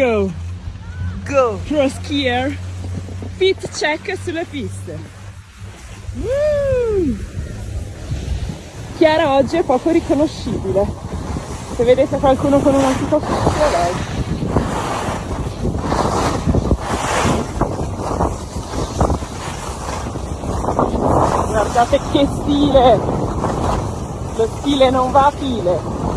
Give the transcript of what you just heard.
go! Go! Pro skier, fit check sulle piste. Mm. Chiara oggi è poco riconoscibile. Se vedete qualcuno con un antico fischio, è lei. Guardate che stile! Lo stile non va a file!